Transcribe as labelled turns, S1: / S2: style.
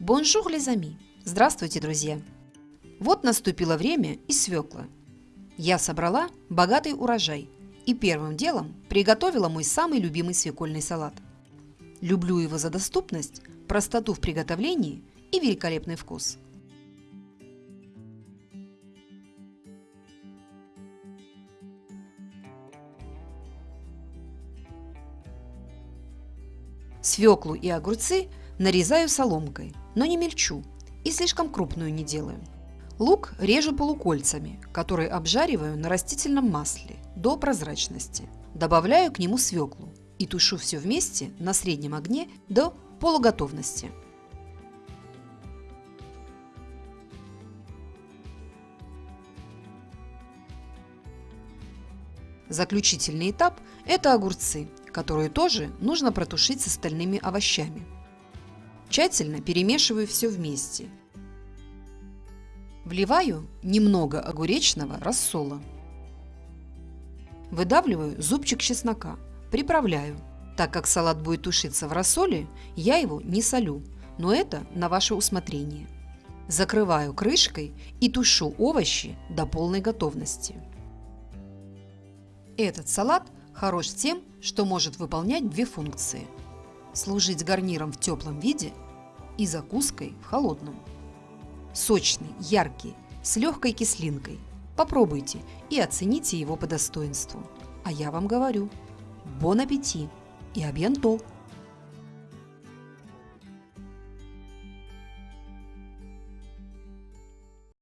S1: Bonjour, les amis! Здравствуйте, друзья! Вот наступило время и свеклы. Я собрала богатый урожай и первым делом приготовила мой самый любимый свекольный салат. Люблю его за доступность, простоту в приготовлении и великолепный вкус. Свеклу и огурцы нарезаю соломкой, но не мельчу и слишком крупную не делаю. Лук режу полукольцами, которые обжариваю на растительном масле до прозрачности. Добавляю к нему свеклу и тушу все вместе на среднем огне до полуготовности. Заключительный этап – это огурцы, которые тоже нужно протушить с остальными овощами. Тщательно перемешиваю все вместе. Вливаю немного огуречного рассола. Выдавливаю зубчик чеснока, приправляю. Так как салат будет тушиться в рассоле, я его не солю, но это на ваше усмотрение. Закрываю крышкой и тушу овощи до полной готовности. Этот салат хорош тем, что может выполнять две функции – служить гарниром в теплом виде и закуской в холодном. Сочный, яркий, с легкой кислинкой. Попробуйте и оцените его по достоинству. А я вам говорю – бон аппетит и абьянто!